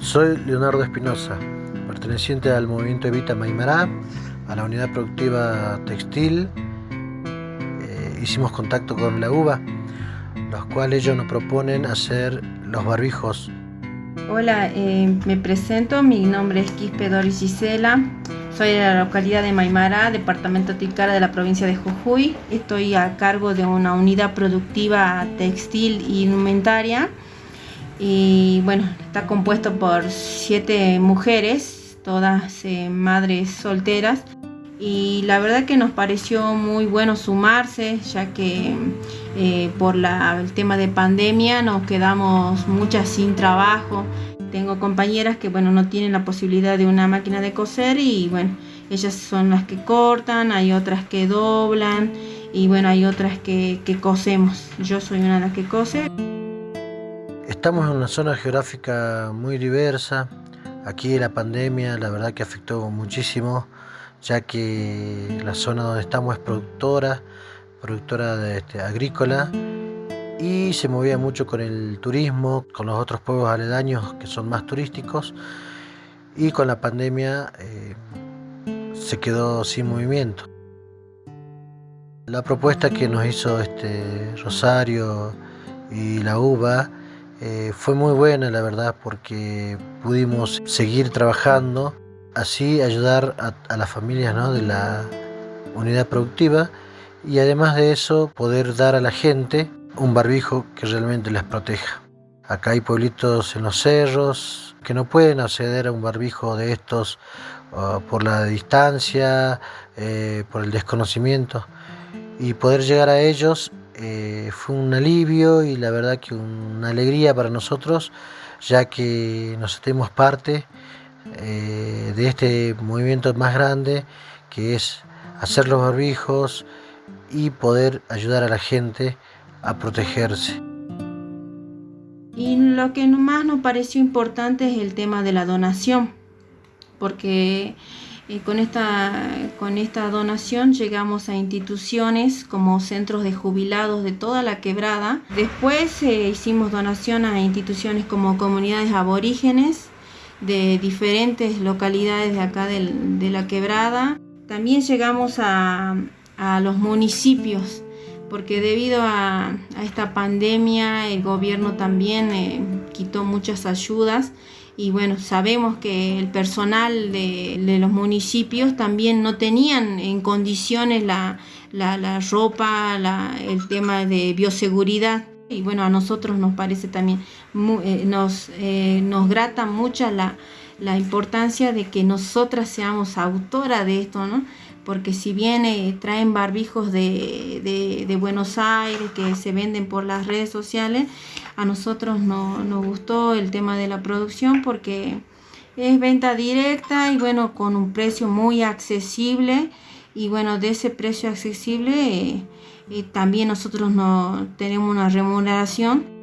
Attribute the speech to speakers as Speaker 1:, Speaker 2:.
Speaker 1: Soy Leonardo Espinosa, perteneciente al movimiento Evita Maimará, a la unidad productiva textil. Eh, hicimos contacto con la UBA, los cuales ellos nos proponen hacer los barbijos.
Speaker 2: Hola, eh, me presento, mi nombre es Quispe Doris Gisela, soy de la localidad de Maimará, departamento Tilcara de la provincia de Jujuy. Estoy a cargo de una unidad productiva textil y indumentaria y bueno, está compuesto por siete mujeres, todas eh, madres solteras y la verdad que nos pareció muy bueno sumarse ya que eh, por el tema de pandemia nos quedamos muchas sin trabajo. Tengo compañeras que bueno no tienen la posibilidad de una máquina de coser y bueno ellas son las que cortan, hay otras que doblan y bueno hay otras que, que cosemos. Yo soy una de las que cose.
Speaker 1: Estamos en una zona geográfica muy diversa. Aquí la pandemia la verdad que afectó muchísimo, ya que la zona donde estamos es productora, productora este, agrícola y se movía mucho con el turismo, con los otros pueblos aledaños que son más turísticos y con la pandemia eh, se quedó sin movimiento. La propuesta que nos hizo este Rosario y la UBA eh, fue muy buena la verdad porque pudimos seguir trabajando, así ayudar a, las familias de la unidad productiva y además de eso poder dar a la gente un barbijo que realmente les proteja. Acá hay pueblitos en los cerros que no pueden acceder a un barbijo de estos uh, por la distancia, eh, por el desconocimiento y poder llegar a ellos eh, fue un alivio y la verdad que una alegría para nosotros, ya que nos sentimos parte eh, de este movimiento más grande que es hacer los barbijos y poder ayudar a la gente a protegerse.
Speaker 2: Y lo que más nos pareció importante es el tema de la donación, porque con, esta, con esta donación llegamos a instituciones como centros de jubilados de toda la quebrada. Después eh, hicimos donación a instituciones como comunidades aborígenes de diferentes localidades de acá de, la quebrada. También llegamos a, los municipios porque debido a, esta pandemia el gobierno también eh, quitó muchas ayudas y bueno, sabemos que el personal de, los municipios también no tenían en condiciones la, ropa, el tema de bioseguridad. Y bueno, a nosotros nos parece también, eh, nos, eh, nos grata mucha la, la importancia de que nosotras seamos autoras de esto, ¿no? Porque si bien eh, traen barbijos de, de, Buenos Aires que se venden por las redes sociales, a nosotros no, nos gustó el tema de la producción porque es venta directa y bueno, con un precio muy accesible. Y bueno, de ese precio accesible eh, eh, también nosotros no tenemos una remuneración